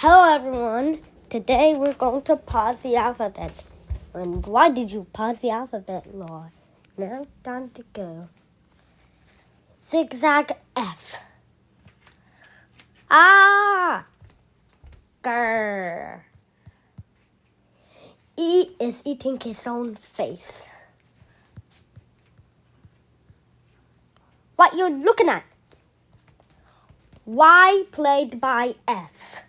Hello everyone. Today we're going to pause the alphabet. And why did you pause the alphabet, Laura? Now time to go. Zigzag F. Ah! Grr. E is eating his own face. What you looking at? Y played by F.